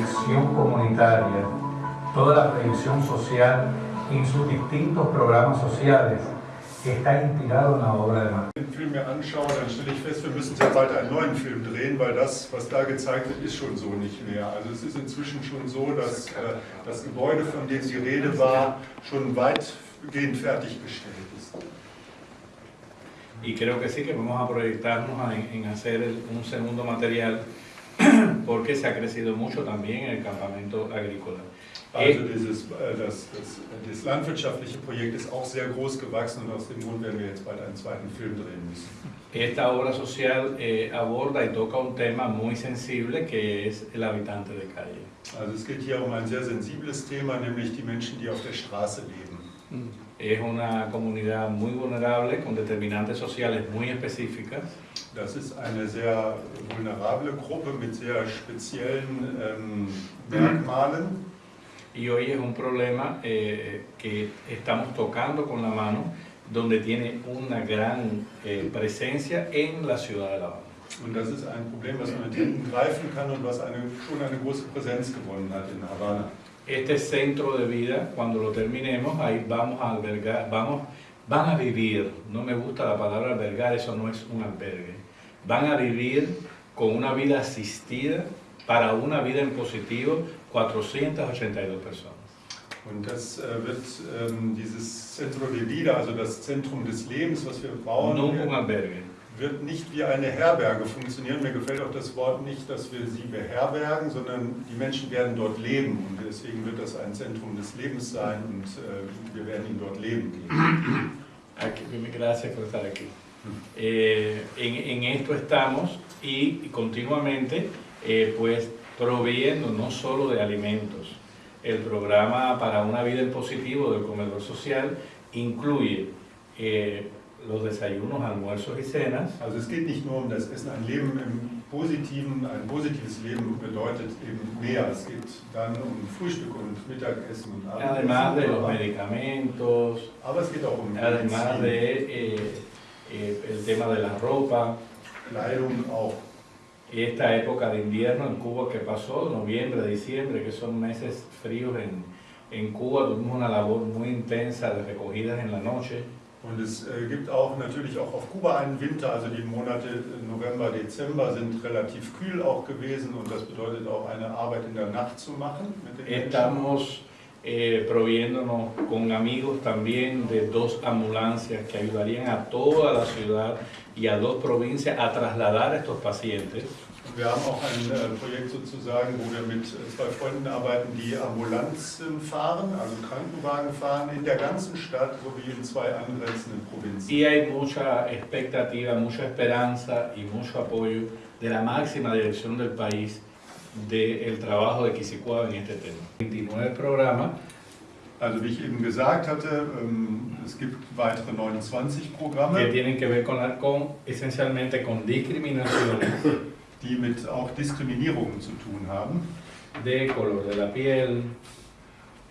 proyección comunitaria, toda la proyección social en sus distintos programas sociales está inspirado en la obra de Marx. Wenn ich den Film mir anschaue, dann stelle ich fest, wir müssen sehr bald einen neuen Film drehen, weil das, was da gezeigt wird, ist schon so nicht mehr. Also es ist inzwischen schon so, dass äh, das Gebäude, von dem die Rede war, schon weitgehend fertiggestellt ist. Y creo que sí que vamos a proyectarnos en, hacer el- un segundo material porque se ha crecido mucho también en el campamento agrícola. Also Eh, dieses, äh, das, das, das landwirtschaftliche Projekt ist auch sehr groß gewachsen und aus dem Grund werden wir jetzt bald einen zweiten Film drehen müssen. esta obra social eh, aborda y toca un tema muy sensible que es el habitante de calle. Also es geht hier um ein sehr sensibles Thema, nämlich die Menschen, die auf der Straße leben. Es una comunidad muy vulnerable con determinantes sociales muy específicas Das ist eine sehr vulnerable Gruppe mit sehr speziellen ähm, Merkmalen. y hoy es un problema eh, que estamos tocando con la mano donde tiene una gran eh, presencia en la ciudad de La Habana. Und das ist ein Problem, was man mit hinten greifen kann und was eine, schon eine große Präsenz gewonnen hat in Havanna. Este centro de vida, cuando lo terminemos, ahí vamos a albergar, vamos, van a vivir, no me gusta la palabra albergar, eso no es un albergue, van a vivir con una vida asistida para una vida en positivo 482 personas. Und das äh, wird ähm, dieses Centro de Vida, also das Zentrum des Lebens, was wir bauen, No un albergue. Wird nicht wie eine Herberge funktionieren. Mir gefällt auch das Wort nicht, dass wir sie beherbergen, sondern die Menschen werden dort leben. Und deswegen wird das ein Zentrum des Lebens sein und äh, wir werden ihn dort leben. Aquí, gracias por estar aquí. Eh, en, en esto estamos y continuamente eh, pues proveyendo no solo de alimentos. El programa para una vida en positivo del comedor social incluye eh, los desayunos, almuerzos y cenas, Also es geht nicht nur um das Essen, ein Leben im Positiven, ein positives Leben bedeutet eben mehr. Es geht dann um Frühstück und Mittagessen und además de los medicamentos, aber es geht auch um además de eh, eh, el tema de la ropa, Kleidung auch. Esta época de invierno en Cuba que pasó, noviembre, diciembre, que son meses fríos en, en Cuba, tuvimos una labor muy intensa de recogidas en la noche. Und es äh, gibt auch natürlich auch auf Kuba einen Winter, also die Monate November, Dezember sind relativ kühl auch gewesen und das bedeutet auch eine Arbeit in der Nacht zu machen mit den. Estamos eh, proviéndonos con amigos también de dos ambulancias que ayudarían a toda la ciudad y a dos provincias a trasladar a estos pacientes. Wir haben auch ein äh, Projekt sozusagen, wo wir mit äh, zwei Freunden arbeiten, die Ambulanzen fahren, also Krankenwagen fahren in der ganzen Stadt sowie in zwei angrenzenden Provinzen. Y hay mucha expectativa, mucha esperanza y mucho apoyo de la máxima dirección del país del trabajo de Quisicuaba en este tema. 29 programas Also wie ich eben gesagt hatte, ähm, es gibt weitere 29 que Programme, tienen que ver con, con esencialmente con discriminaciones die mit auch Diskriminierungen zu tun haben. de color de la piel,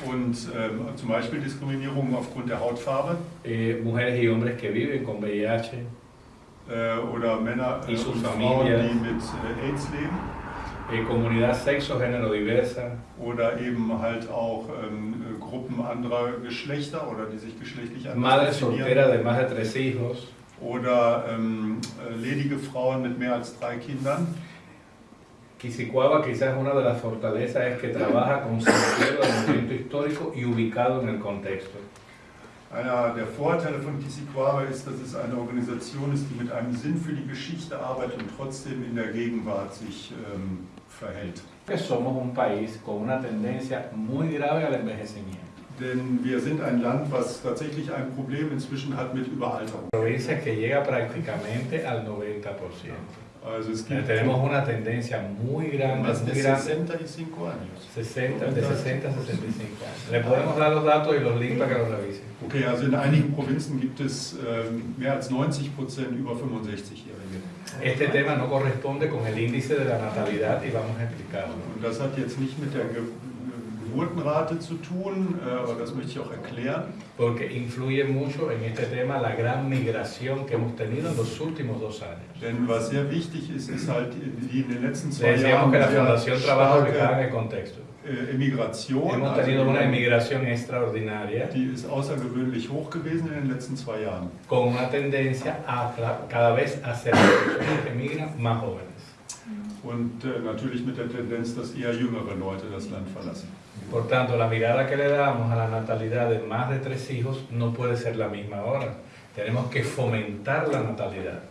Und ähm, zum Beispiel Diskriminierungen aufgrund der Hautfarbe. Eh, mujeres y hombres que viven con VIH, äh, oder Männer äh, und Frauen, die mit äh, AIDS leben. eh, comunidad sexo, género diversa, Oder eben halt auch ähm, äh, Gruppen anderer Geschlechter oder die sich geschlechtlich anders madre soltera de más de tres hijos, Oder ähm, äh, ledige Frauen mit mehr als drei Kindern. Quisicuaba quizás una de las fortalezas es que trabaja con sentido del movimiento histórico y ubicado en el contexto. Einer der Vorteile von Kisikwaba ist, dass es eine Organisation ist, die mit einem Sinn für die Geschichte arbeitet und trotzdem in der Gegenwart sich ähm, verhält. Que somos un país con una tendencia muy grave al envejecimiento. Denn wir sind ein Land, was tatsächlich ein Problem inzwischen hat mit Überalterung. Provincias que llega prácticamente al 90%. Also es Eh, gibt Tenemos una tendencia muy grande, más de muy grande, 65 años. 60, de 60 a 65 años. Le podemos dar los datos y los links para que los revisen. Okay, also in einigen Provinzen gibt es ähm, mehr als 90 Prozent über 65-Jährige. Este tema no corresponde con el índice de la natalidad y vamos a explicarlo. Und das hat jetzt nicht mit der Geburtenrate zu tun, äh, aber das möchte ich auch erklären. Porque influye mucho en este tema la gran migración que hemos tenido en los últimos dos años. Denn was sehr wichtig ist, ist halt die in den letzten zwei Decíamos Jahren que la Fundación trabaja ubicada en el contexto. äh, Emigration. Hemos also tenido una emigración extraordinaria die ist außergewöhnlich hoch gewesen in den letzten zwei Jahren. con una tendencia a cada vez a ser las personas que emigran más jóvenes. Und äh, natürlich mit der Tendenz, dass eher jüngere Leute das Land verlassen. Por tanto, la mirada que le damos a la natalidad de más de tres hijos no puede ser la misma ahora. Tenemos que fomentar la natalidad.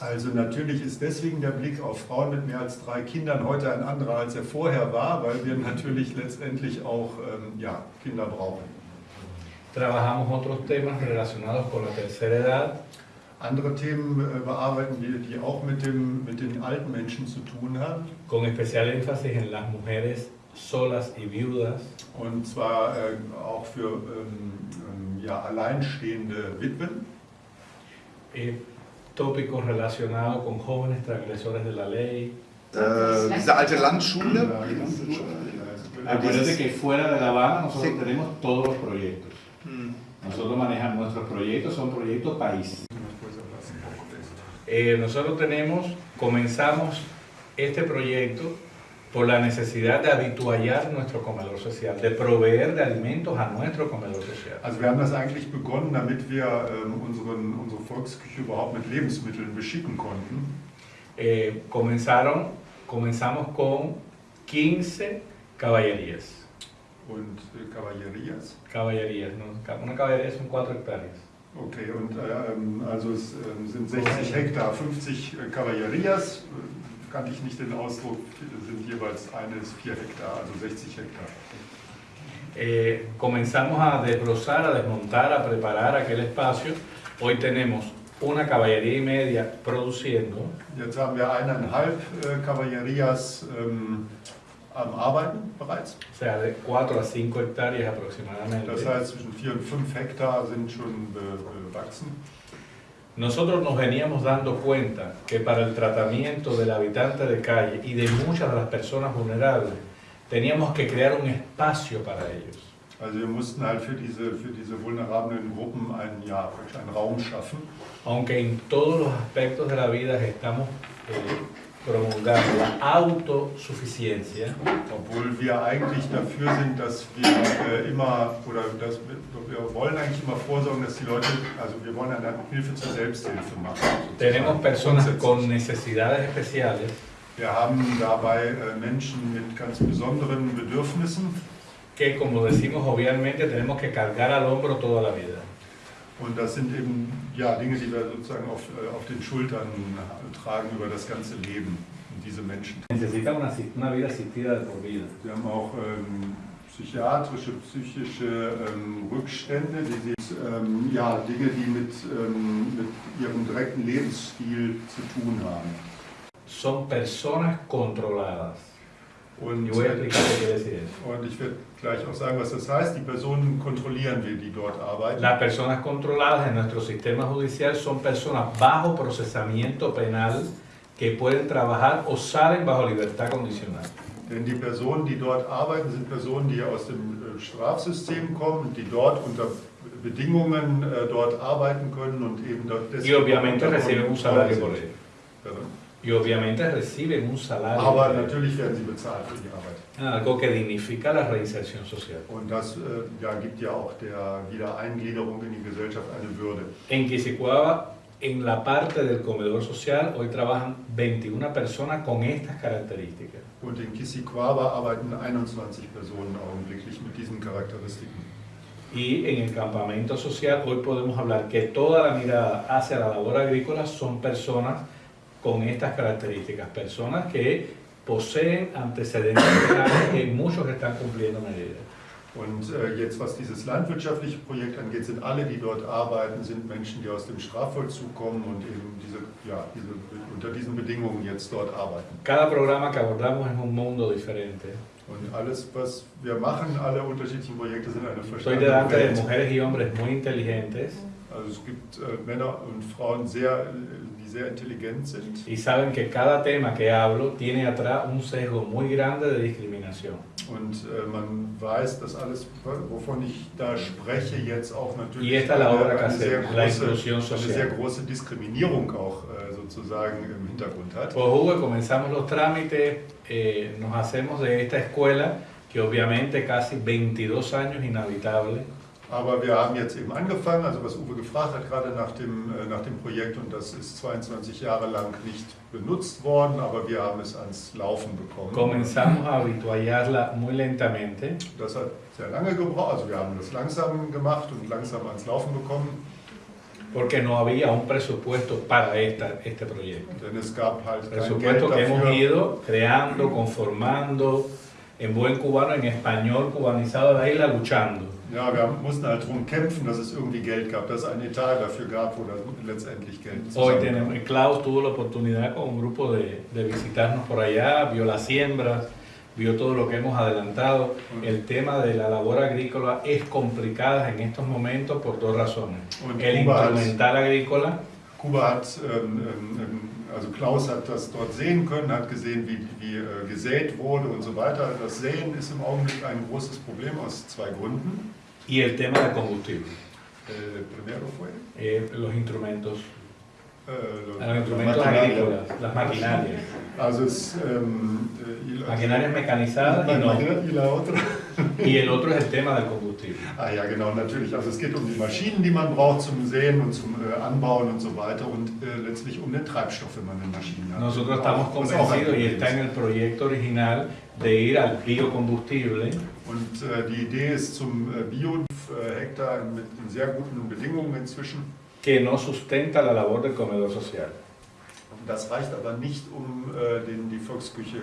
Also natürlich ist deswegen der Blick auf Frauen mit mehr als drei Kindern heute ein anderer, als er vorher war, weil wir natürlich letztendlich auch ähm, ja, Kinder brauchen. Trabajamos otros temas relacionados con la tercera edad, Andere Themen äh, bearbeiten wir, die auch mit, dem, mit den alten Menschen zu tun haben. con especial énfasis en las mujeres solas y viudas, Und zwar äh, auch für ähm, ähm, ja, alleinstehende Witwen. eh, tópicos relacionados con jóvenes transgresores de la ley. Äh, diese alte Landschule. Ja, ja. Acuérdate que fuera de La Habana nosotros Sí. tenemos todos los proyectos. Hm. Nosotros manejamos nuestros proyectos, son proyectos país. Eh, nosotros tenemos, comenzamos este proyecto por la necesidad de habituallar nuestro comedor social, de proveer de alimentos a nuestro comedor social. Also wir haben das eigentlich begonnen, damit wir ähm, unseren, unsere Volksküche überhaupt mit Lebensmitteln beschicken konnten. Eh, comenzaron, comenzamos con 15 caballerías. Und äh, Caballerías. Caballerías, ¿no? Una caballería son 4 hectáreas. Okay, und äh, ähm, also es ähm, sind 60 Hektar, 50 äh, Caballerías, äh, kannte ich nicht den Ausdruck, sind jeweils eine ist 4 Hektar, also 60 Hektar. Eh, comenzamos a desbrozar, a desmontar, a preparar aquel espacio. Hoy tenemos una caballería y media produciendo, Jetzt haben wir eineinhalb äh, Caballerías ähm, am Arbeiten bereits. o sea, de 4 a 5 hectáreas aproximadamente. Das heißt, zwischen 4 und 5 Hektar sind schon be bewachsen. Nosotros nos veníamos dando cuenta que para el tratamiento del habitante de calle y de muchas de las personas vulnerables, teníamos que crear un espacio para ellos. Also wir mussten halt für diese, für diese vulnerablen Gruppen einen, ja, einen Raum schaffen. Aunque en todos los aspectos de la vida estamos eh, promulgando la autosuficiencia, Obwohl wir eigentlich dafür sind, dass wir äh, immer, oder dass wir, wollen eigentlich immer vorsorgen, dass die Leute, also wir wollen eine Hilfe zur Selbsthilfe machen. sozusagen. tenemos personas con necesidades especiales Wir haben dabei äh, Menschen mit ganz besonderen Bedürfnissen que, como decimos obviamente, tenemos que cargar al hombro toda la vida. Und das sind eben ja, Dinge, die wir sozusagen auf, äh, auf den Schultern tragen über das ganze Leben, diese Menschen. Wir haben auch ähm, psychiatrische, psychische ähm, Rückstände, die sind, ähm, ja, Dinge, die mit, ähm, mit ihrem direkten Lebensstil zu tun haben. Son personas controladas. Und, und ich werde gleich auch sagen, was das heißt. Die Personen kontrollieren wir, die dort arbeiten. Las personas controladas en nuestro sistema judicial son personas bajo procesamiento penal que pueden trabajar o salen bajo libertad condicional. Denn die Personen, die dort arbeiten, sind Personen, die aus dem äh, Strafsystem kommen, die dort unter Bedingungen äh, dort arbeiten können und eben dort Y obviamente reciben un salario por ello. Y obviamente reciben un salario. Aber natürlich werden sie bezahlt für die Arbeit. Algo que dignifica la reinserción social. Und das äh, ja, gibt ja auch der Wiedereingliederung in die Gesellschaft eine Würde. En Quisicuaba, en la parte del comedor social, hoy trabajan 21 personas con estas características. Und in Kissiquaba arbeiten 21 Personen augenblicklich mit diesen Charakteristiken. Y en el campamento social, hoy podemos hablar que toda la mirada hacia la labor agrícola son personas con estas características, personas que poseen antecedentes y muchos que están cumpliendo medidas. Und äh, jetzt, was dieses landwirtschaftliche Projekt angeht, sind alle, die dort arbeiten, sind Menschen, die aus dem Strafvollzug kommen und eben diese, ja, diese, unter diesen Bedingungen jetzt dort arbeiten. Cada programa que abordamos es un mundo diferente. Und alles, was wir machen, alle unterschiedlichen Projekte sind eine verstandene delante de Welt. mujeres y hombres muy inteligentes Also es gibt äh, Männer und Frauen, sehr, die sehr intelligent sind. y saben que cada tema que hablo tiene atrás un sesgo muy grande de discriminación. Und äh, man weiß, dass alles, wovon ich da spreche, jetzt auch natürlich Y esta es la obra que eine, sehr hacemos, la große, inclusión eine social. sehr große Diskriminierung auch äh, sozusagen im Hintergrund hat. Pues Hugo, comenzamos los trámites, eh, nos hacemos de esta escuela, que obviamente casi 22 años inhabitable, Aber wir haben jetzt eben angefangen, also was Uwe gefragt hat, gerade nach dem, äh, nach dem Projekt, und das ist 22 Jahre lang nicht benutzt worden, aber wir haben es ans Laufen bekommen. comenzamos a habituallarla muy lentamente Das hat sehr lange gebraucht, also wir haben das langsam gemacht und langsam ans Laufen bekommen, porque no había un presupuesto para esta, este proyecto. denn es gab halt kein Geld Presupuesto que hemos dafür. ido creando, conformando, en buen cubano, en español cubanizado de la isla, luchando. Ja, wir mussten halt darum kämpfen, dass es irgendwie Geld gab, dass es einen Etat dafür gab, wo dann letztendlich Geld Hoy tenemos, Klaus tuvo la oportunidad con un grupo de, de visitarnos por allá, vio las siembras, vio todo lo que hemos adelantado. El tema de la labor agrícola es complicada en estos momentos por dos razones. Und El Kuba hat, instrumental agrícola Kuba hat ähm, ähm, also Klaus hat das dort sehen können, hat gesehen, wie, wie äh, gesät wurde und so weiter. Das Säen ist im Augenblick ein großes Problem aus zwei Gründen. Y el tema del combustible, Äh, primero fue eh, los instrumentos, äh, los- los instrumentos agrícolas, las maquinarias, Also es ähm, äh, y la- maquinarias mecanizadas y, no. y la otra. y el otro es el tema del combustible. Ah ja, genau, natürlich. Also es geht um die Maschinen, die man braucht zum Säen und zum äh, Anbauen und so weiter und äh, letztlich um den Treibstoff, wenn man eine Maschine hat. Nosotros estamos convencidos y está en el proyecto original de ir al biocombustible Und äh, die Idee ist zum äh, Bio-Hektar mit sehr guten Bedingungen inzwischen. que no sustenta la labor del comedor social. Das reicht aber nicht, um äh, den, die Volksküche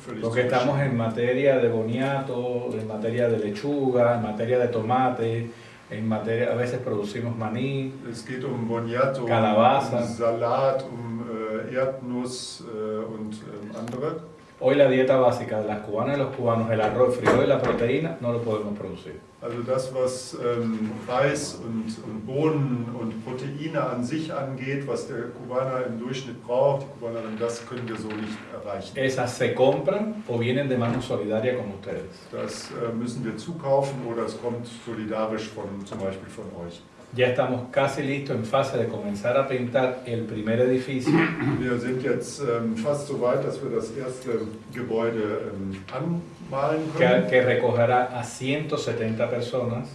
völlig Porque zu estamos en materia de boniato, en materia de lechuga, en materia de tomate, en materia, a veces producimos maní, Es geht um Boniato, Calabaza. um Salat, um äh, Erdnuss äh, und ähm, andere. Hoy la dieta básica de las cubanas y los cubanos, el arroz, frijol y la proteína, no lo podemos producir. Also das, was ähm, Reis und, und Bohnen und Proteine an sich angeht, was der Kubaner im Durchschnitt braucht, die Kubanerin, das können wir so nicht erreichen. Esas se compran o vienen de mano solidaria como ustedes. Das äh, müssen wir zukaufen oder es kommt solidarisch von zum Beispiel von euch. Ya estamos casi listos en fase de comenzar a pintar el primer edificio Wir sind jetzt ähm, fast so weit, dass wir das erste Gebäude ähm, anmalen que, können. que recogerá a 170 personas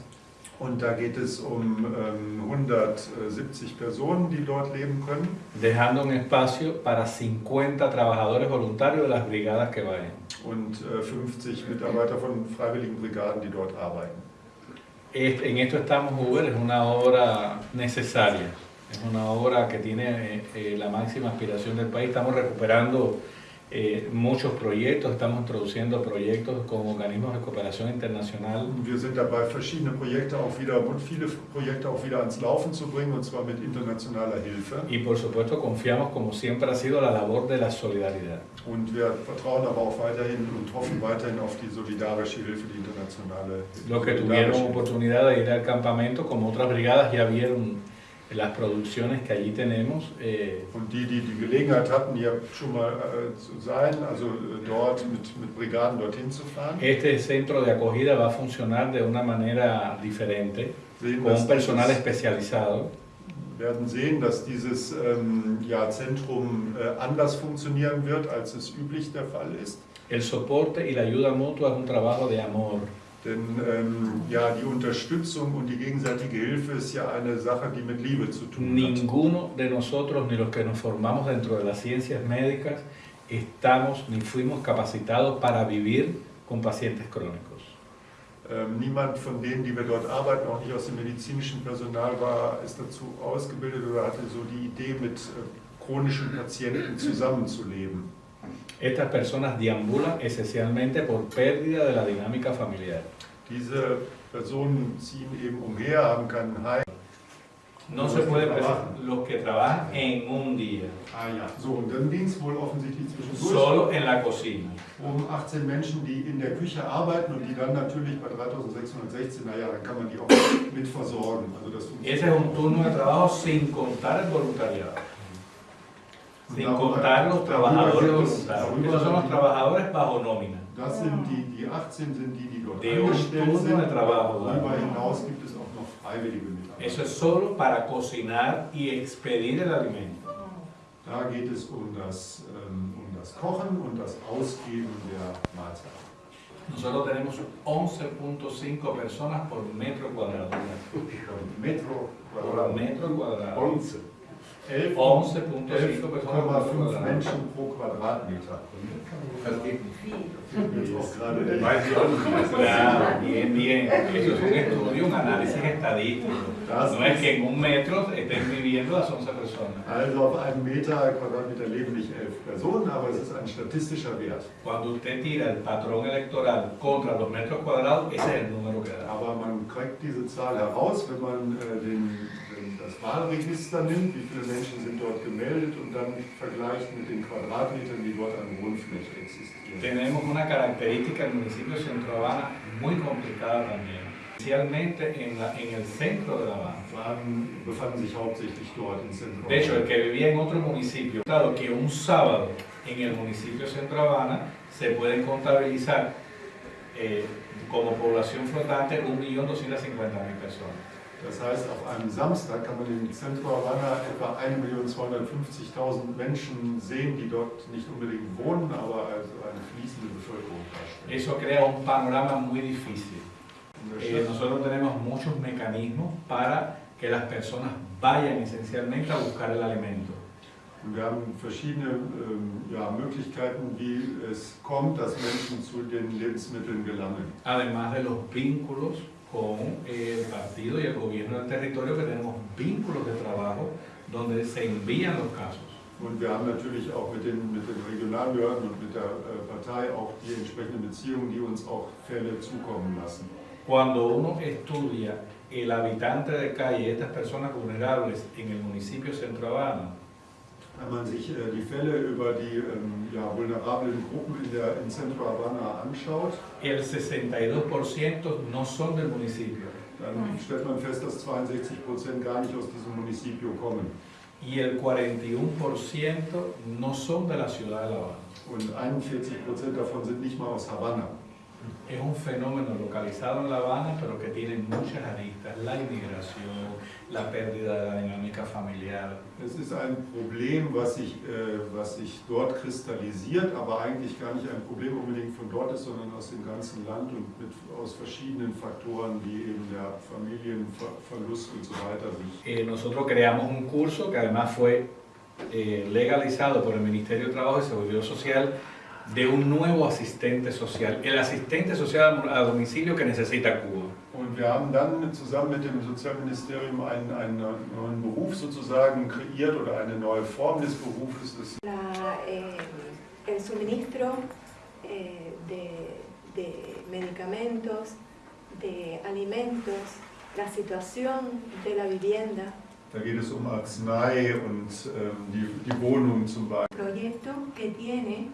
Und da geht es um ähm, 170 Personen, die dort leben können. dejando un espacio para 50 trabajadores voluntarios de las brigadas que vayan. und äh, 50 Mitarbeiter von freiwilligen Brigaden, die dort arbeiten. En esto estamos, Uber, es una obra necesaria, es una obra que tiene eh, eh, la máxima aspiración del país. Estamos recuperando eh, muchos proyectos, estamos introduciendo proyectos con organismos de cooperación internacional wir sind dabei, verschiedene Projekte auch wieder und viele Projekte auch wieder ans Laufen zu bringen, und zwar mit internationaler Hilfe. y por supuesto confiamos, como siempre ha sido, la labor de la solidaridad. Und wir vertrauen aber auch weiterhin und hoffen weiterhin auf die solidarische Hilfe, die internationale Los que tuvieron oportunidad de ir al campamento, como otras brigadas, ya vieron las producciones que allí tenemos. eh, Und die, die die Gelegenheit hatten, hier schon mal äh, zu sein, also dort mit, mit Brigaden dorthin zu fahren, Este centro de acogida va a funcionar de una manera diferente, sehen, con personal especializado. werden sehen, dass dieses ähm, ja, Zentrum äh, anders funktionieren wird, als es üblich der Fall ist. El soporte y la ayuda mutua es un trabajo de amor. Denn ähm, ja, die Unterstützung und die gegenseitige Hilfe ist ja eine Sache, die mit Liebe zu tun hat. Ninguno de nosotros, ni los que nos formamos dentro de las ciencias médicas, estamos ni fuimos capacitados para vivir con pacientes crónicos. Ähm, niemand von denen, die wir dort arbeiten, auch nicht aus dem medizinischen Personal, war, ist dazu ausgebildet oder hatte so die Idee, mit äh, chronischen Patienten zusammenzuleben. Estas personas deambulan esencialmente por pérdida de la dinámica familiar. Diese Personen ziehen eben umher, haben keinen Heim. No se puede pensar los que trabajan en un día, Ah ja, so und dann ging es wohl offensichtlich zwischendurch solo en la cocina. um 18 Menschen, die in der Küche arbeiten und die dann natürlich bei 3616, naja, dann kann man die auch mit versorgen. Also das Ese es un turno de trabajo sin contar el voluntariado, sin contar los trabajadores voluntarios. Esos son los trabajadores bajo nómina. Das sind die, die 18 sind die, die dort De un angestellt sind. de trabajo. Darüber ¿verdad? hinaus gibt es auch noch freiwillige Eso es solo para cocinar y expedir el alimento. Da geht es um das, ähm, um das Kochen und das Ausgeben der Mahlzeit. Nosotros tenemos 11.5 personas por metro cuadrado. Metro Por Quadrat. metro cuadrado. 11. 11,5 11.5 personas por metro cuadrado. Menschen pro Quadratmeter. Das geht nicht. Claro, bien, bien. Eso es un estudio, un análisis estadístico. No es que en un metro estén viviendo las 11 personas. Also auf einem Meter Quadratmeter leben nicht elf Personen, aber es ist ein statistischer Wert. Cuando usted tira el patrón electoral contra los metros cuadrados, ese es el número que da. Aber man kriegt diese Zahl heraus, wenn man äh, den, das Wahlregister nimmt, wie viele Menschen sind dort gemeldet und dann vergleicht mit den Quadratmetern, die dort an Wohnfläche existieren. Tenemos una característica del municipio de Centro Habana muy complicada también, especialmente en, la- en el centro de La Habana. Befanden sich hauptsächlich dort in Zentrum. De hecho, el que vivía en otro municipio, claro que un sábado en el municipio de Centro Habana se pueden contabilizar eh, como población flotante 1.250.000 personas. Das heißt, auf einem Samstag kann man in Centro Havana etwa 1.250.000 Menschen sehen, die dort nicht unbedingt wohnen, aber also eine fließende Bevölkerung darstellen. Eso crea un panorama muy difícil. Eh, nosotros tenemos muchos mecanismos para que las personas vayan esencialmente a buscar el alimento. Und wir haben verschiedene ähm, ja, Möglichkeiten, wie es kommt, dass Menschen zu den Lebensmitteln gelangen. Además de los vínculos con el partido y el gobierno del territorio, que tenemos vínculos de trabajo donde se envían los casos. Und wir haben natürlich auch mit den, mit den Regionalbehörden und mit der äh, Partei auch die entsprechenden Beziehungen, die uns auch Fälle zukommen lassen. Cuando uno estudia el habitante de calle, estas personas vulnerables en el municipio Centro Habana, Wenn man sich äh, die Fälle über die ähm, ja, vulnerablen Gruppen in, der, in Centro Havana anschaut, el 62% no son del municipio dann stellt man fest, dass 62 Prozent gar nicht aus diesem Municipio kommen. y el 41% no son de la ciudad de La Habana. Und 41 Prozent davon sind nicht mal aus Havanna. Es un fenómeno localizado en La Habana, pero que tiene muchas aristas. La inmigración, la pérdida de la dinámica familiar. Es ist ein Problem, was sich, äh, was sich dort kristallisiert, aber eigentlich gar nicht ein Problem unbedingt von dort ist, sondern aus dem ganzen Land und mit, aus verschiedenen Faktoren, wie eben der Familienverlust und so weiter sind. Eh, nosotros creamos un curso que además fue eh, legalizado por el Ministerio de Trabajo y Seguridad Social de un nuevo asistente social, el asistente social a domicilio que necesita Cuba. Und wir haben dann mit, zusammen mit dem Sozialministerium einen, einen neuen Beruf sozusagen kreiert oder eine neue Form des Berufes. Das La, eh, el suministro eh, de, de medicamentos, de alimentos, la situación de la vivienda, Da geht es um Arznei und ähm, die, die Wohnung zum Beispiel. proyecto que tiene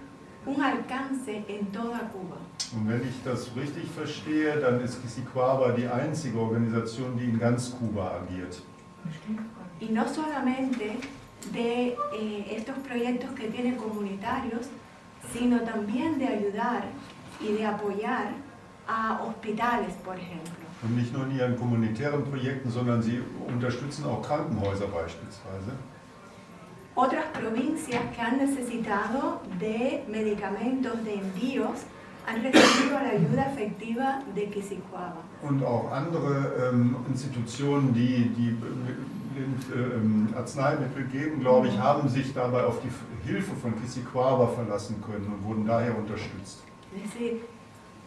un alcance en toda Cuba. Und wenn ich das richtig verstehe, dann ist Kisikwaba die einzige Organisation, die in ganz Kuba agiert. Y no solamente de eh, estos proyectos que tiene comunitarios, sino también de ayudar y de apoyar a hospitales, por ejemplo. Und nicht nur in ihren kommunitären Projekten, sondern sie unterstützen auch Krankenhäuser beispielsweise. Otras provincias que han necesitado de medicamentos, de envíos, han recibido la ayuda efectiva de Quisicuaba. Und auch andere ähm, Institutionen, die, die äh, ähm, Arzneimittel geben, glaube ich, haben sich dabei auf die Hilfe von Kisikwaba verlassen können und wurden daher unterstützt. Es decir,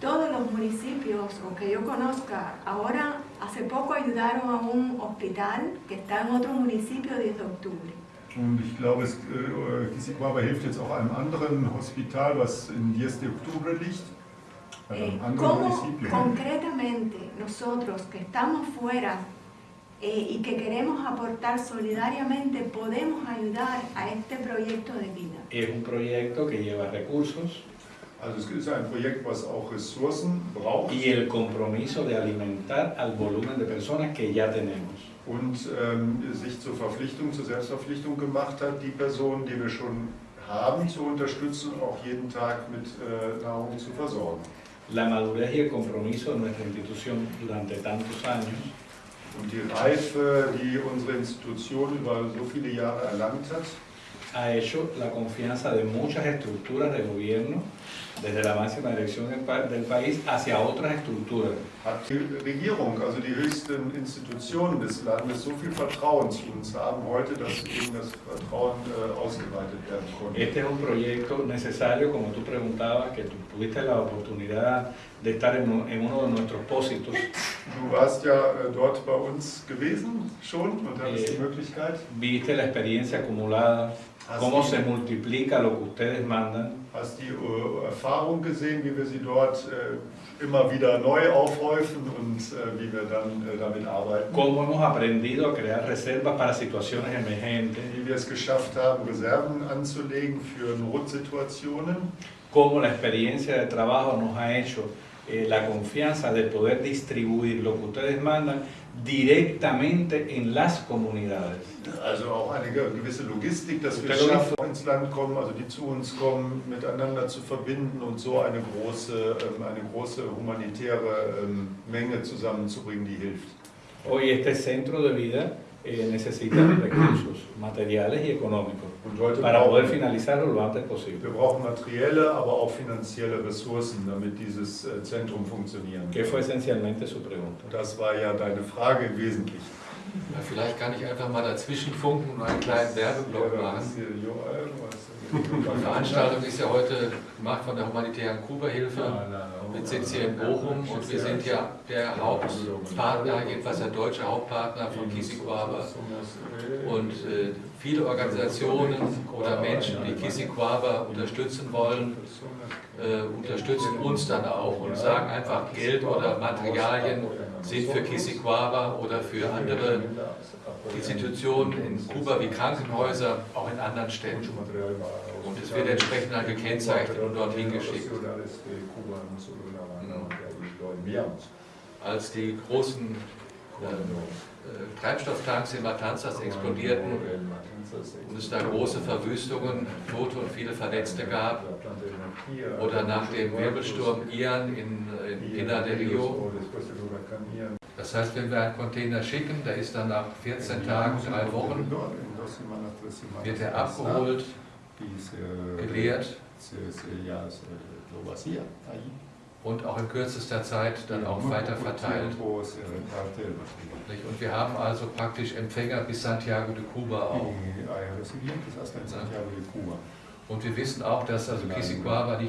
todos los municipios, o que yo conozca, ahora hace poco ayudaron a un hospital que está en otro municipio 10 de octubre. Und ich glaube, es, äh, Kisikwaba hilft jetzt auch einem anderen Hospital, was in 10 de Octubre liegt. Eh, einem anderen ¿Cómo Municipio. concretamente nosotros que estamos fuera eh, y que queremos aportar solidariamente podemos ayudar a este proyecto de vida? Es un proyecto que lleva recursos Also es ist ein Projekt, was auch Ressourcen braucht y el compromiso de alimentar al volumen de personas que ya tenemos. Und ähm, sich zur Verpflichtung, zur Selbstverpflichtung gemacht hat, die Personen, die wir schon haben, zu unterstützen auch jeden Tag mit äh, Nahrung zu versorgen. La madurez y el compromiso de nuestra institución durante tantos años Und die Reife, die unsere Institution über so viele Jahre erlangt hat, ha hecho la confianza de muchas estructuras de gobierno, desde la máxima dirección del, pa- del país hacia otras estructuras. hat die Regierung, also die höchsten Institutionen des Landes, so viel Vertrauen zu uns haben heute, dass eben das Vertrauen äh, ausgeweitet werden konnte. Este es un proyecto necesario, como tú preguntabas, que tú tuviste la oportunidad de estar en, en uno de nuestros pósitos. Du warst ja äh, dort bei uns gewesen schon und hattest die Eh, Möglichkeit. Viste la experiencia acumulada, Hast cómo die, se multiplica lo que ustedes mandan, hast die äh, Erfahrung gesehen, wie wir sie dort äh, immer wieder neu aufhäufen und äh, wie wir dann damit arbeiten. cómo hemos aprendido a crear reservas para situaciones emergentes, Wie wir es geschafft haben, Reserven anzulegen für Notsituationen. cómo la experiencia de trabajo nos ha hecho eh, la confianza de poder distribuir lo que ustedes mandan directamente en las comunidades. Also auch eine gewisse Logistik, dass wir es schaffen, ins Land kommen, also die zu uns kommen, miteinander zu verbinden und so eine große, ähm, eine große humanitäre ähm, Menge zusammenzubringen, die hilft. Hoy este centro de vida eh, necesita recursos materiales y económicos para poder finalizarlo lo antes posible. wir brauchen materielle, aber auch finanzielle Ressourcen, damit dieses äh, Zentrum funktionieren kann. fue esencialmente su pregunta. Das war ja deine Frage im Wesentlichen. Ja, vielleicht kann ich einfach mal dazwischen funken und einen kleinen Werbeblock machen. Die Veranstaltung ist ja heute gemacht von der humanitären Kuba-Hilfe mit Sitz hier in Bochum. und wir sind ja der Hauptpartner, jedenfalls der deutsche Hauptpartner von Kisikwaba. Und äh, viele Organisationen oder Menschen, die Kisikwaba unterstützen wollen, äh, unterstützen uns dann auch und sagen einfach, Geld oder Materialien sind für Kisikwaba oder für andere Institutionen in Kuba wie Krankenhäuser, auch in anderen Städten. Und es wird entsprechend dann gekennzeichnet und dorthin geschickt. Als die großen äh, äh, Treibstofftanks in Matanzas explodierten und es da große Verwüstungen, Tote und viele Verletzte gab, oder nach dem Wirbelsturm Ian in, in Pinar del Rio. Das heißt, wenn wir einen Container schicken, der ist dann nach 14 Tagen, drei Wochen, wird er abgeholt, geleert und auch in kürzester Zeit dann auch weiter verteilt. Und wir haben also praktisch Empfänger bis Santiago de Cuba auch. Und wir wissen auch, dass also Kisikwaba nicht